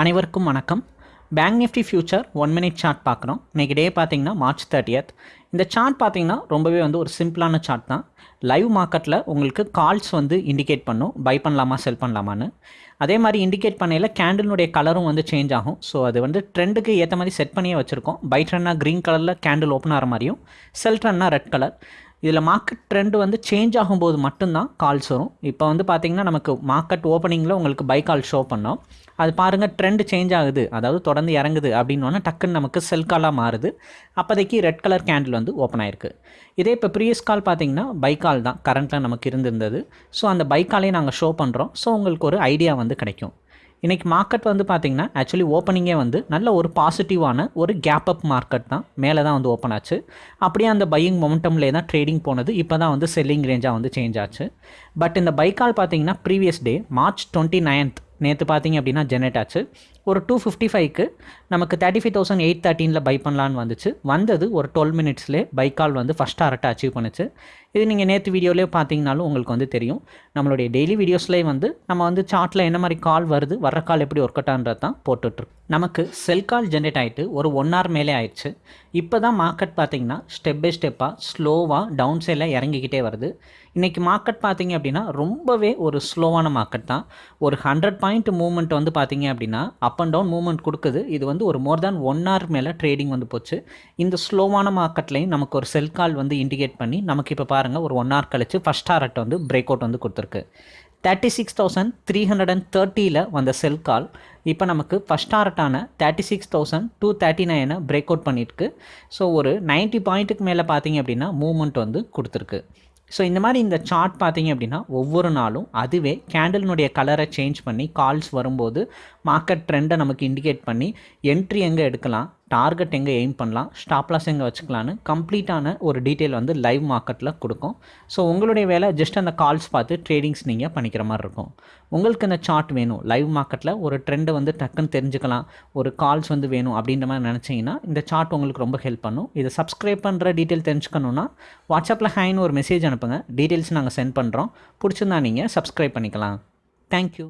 அனைவருக்கும் வணக்கம். Bank nifty future one minute chart பார்க்குறோம். இன்றைக்கி டே பார்த்தீங்கன்னா மார்ச் தேர்ட்டியத் இந்த சார்ட் பார்த்தீங்கன்னா ரொம்பவே வந்து ஒரு சிம்பிளான சார்ட் தான். லைவ் மார்க்கெட்டில் உங்களுக்கு கால்ஸ் வந்து இண்டிகேட் பண்ணும். பை பண்ணலாமா செல் பண்ணலாமான்னு. அதே மாதிரி இண்டிகேட் பண்ணையில் கேண்டிலுடைய கலரும் வந்து சேஞ்ச் ஆகும். ஸோ அது வந்து ட்ரெண்டுக்கு ஏற்ற மாதிரி செட் பண்ணியே வச்சுருக்கோம். பை ட்ரெண்ட்னா க்ரீன் கலரில் கேண்டில் ஓப்பன் ஆகிற மாதிரியும் செல் ட்ரெண்ட்னா ரெட் கலர் இதில் மார்க்கெட் ட்ரெண்ட் வந்து சேஞ்ச் ஆகும்போது மட்டும்தான் கால்ஸ் வரும். இப்போ வந்து பார்த்திங்கன்னா நமக்கு மார்க்கெட் ஓப்பனிங்கில் உங்களுக்கு பை கால் ஷோ பண்ணோம். அது பாருங்கள் ட்ரெண்டு சேஞ்ச் ஆகுது. அதாவது தொடர்ந்து இறங்குது அப்படின்னோன்னா டக்குன்னு நமக்கு செல் காலாக மாறுது. அப்போதைக்கு ரெட் கலர் கேண்டில் வந்து ஓப்பன் ஆயிருக்கு. இதே இப்போ ப்ரீவியஸ் கால் பார்த்தீங்கன்னா பை கால் தான். கரண்ட்டில் நமக்கு இருந்திருந்தது. ஸோ அந்த பை காலே நாங்கள் ஷோ பண்ணுறோம் ஸோ உங்களுக்கு ஒரு ஐடியா வந்து கிடைக்கும். இன்றைக்கி மார்க்கெட் வந்து பார்த்திங்கன்னா ஆக்சுவலி ஓப்பனிங்கே வந்து நல்ல ஒரு பாசிட்டிவான ஒரு கேப் அப் மார்க்கெட் தான். மேலே தான் வந்து ஓப்பன் ஆச்சு. அப்படியே அந்த பையிங் மொமெண்டம்லேயே தான் ட்ரேடிங் போனது. இப்போ தான் வந்து செல்லிங் ரேஞ்சாக வந்து சேஞ்ச் ஆச்சு. பட் இந்த பைக்கால் பார்த்தீங்கன்னா previous day March twenty ninth நேற்று பார்த்தீங்க அப்படின்னா ஜெனரேட் ஆச்சு. ஒரு டூ ஃபிஃப்டி ஃபைவ்க்கு நமக்கு தேர்ட்டி ஃபைவ் தௌசண்ட் எயிட் தேர்ட்டீனில் பை பண்ணலான்னு வந்துச்சு. வந்தது ஒரு டுவெல் மினிட்ஸ்லேயே பைக்கால் வந்து ஃபஸ்ட் டாரட்டை அச்சீவ் பண்ணுச்சு. இது நீங்கள் நேற்று வீடியோலேயே பார்த்தீங்கனாலும் உங்களுக்கு வந்து தெரியும். நம்மளுடைய டெய்லி வீடியோஸ்லேயே வந்து நம்ம வந்து சார்ட்டில் என்ன மாதிரி கால் வருது வர்ற கால் எப்படி ஒர்க் அவுட்டான்றது தான் போட்டுட்ருக்கு நமக்கு செல் கால் ஜென்ரேட் ஆகிட்டு ஒரு ஒன் ஹவர் மேலே ஆயிடுச்சு. இப்போ தான் மார்க்கெட் பார்த்தீங்கன்னா ஸ்டெப் பை ஸ்டெப்பாக ஸ்லோவாக டவுன் சைடில் இறங்கிக்கிட்டே வருது. இன்றைக்கி மார்க்கெட் பார்த்திங்க அப்படின்னா ரொம்பவே ஒரு ஸ்லோவான மார்க்கெட் தான். ஒரு ஹண்ட்ரட் பாயிண்ட் மூவ்மெண்ட் வந்து பார்த்திங்க அப்படின்னா அப் அண்ட் டவுன் மூவ்மெண்ட் கொடுக்குது. இது வந்து ஒரு மோர் தேன் ஒன் ஹவர் மேலே ட்ரேடிங் வந்து போச்சு. இந்த ஸ்லோவான மார்க்கெட்லேயும் நமக்கு ஒரு செல் கால் வந்து இண்டிகேட் பண்ணி நமக்கு இப்போ பாருங்கள் ஒரு ஒன் ஹவர் கழிச்சு ஃபஸ்ட் டாரட் வந்து பிரேக் அவுட் வந்து கொடுத்துருக்கு. Thirty six thousand three hundred and தேர்ட்டியில் வந்த செல் கால் இப்போ நமக்கு first டாரட்டான thirty six thousand two thirty நைனை பிரேக் அவுட் பண்ணியிருக்கு. ஸோ ஒரு நைன்ட்டி பாயிண்ட்டுக்கு மேலே பார்த்தீங்க அப்படின்னா மூவ்மெண்ட் வந்து கொடுத்துருக்கு. ஸோ இந்த மாதிரி இந்த சார்ட் பார்த்தீங்க அப்படின்னா ஒவ்வொரு நாளும் அதுவே கேண்டலினுடைய கலரை சேஞ்ச் பண்ணி கால்ஸ் வரும்போது மார்க்கெட் ட்ரெண்டை நமக்கு இண்டிகேட் பண்ணி என்ட்ரி எங்கே எடுக்கலாம்? டார்கெட் எங்கே எய்ம் பண்ணலாம் ஸ்டாப்லாஸ் எங்கே வச்சுக்கலான்னு கம்ப்ளீட்டான ஒரு டீட்டெயில் வந்து லைவ் மார்க்கெட்டில் கொடுக்கும். ஸோ உங்களுடைய வேலை ஜஸ்ட் அந்த கால்ஸ் பார்த்து ட்ரேடிங்ஸ் நீங்கள் பண்ணிக்கிற மாதிரி இருக்கும். உங்களுக்கு இந்த சார்ட் வேணும். லைவ் மார்க்கெட்டில் ஒரு ட்ரெண்டை வந்து டக்குன்னு தெரிஞ்சுக்கலாம் ஒரு கால்ஸ் வந்து வேணும் அப்படின்ற மாதிரி நினச்சிங்கன்னா இந்த சார்ட் உங்களுக்கு ரொம்ப ஹெல்ப் பண்ணும். இதை சப்ஸ்கிரைப் பண்ணுற டீட்டெயில் தெரிஞ்சுக்கணுன்னா வாட்ஸ்அப்பில் ஹேன்னு ஒரு மெசேஜ் அனுப்புங்க. டீட்டெயில்ஸ் நாங்கள் சென்ட் பண்ணுறோம் பிடிச்சிருந்தா நீங்கள் சப்ஸ்கிரைப் பண்ணிக்கலாம். தேங்க்யூ.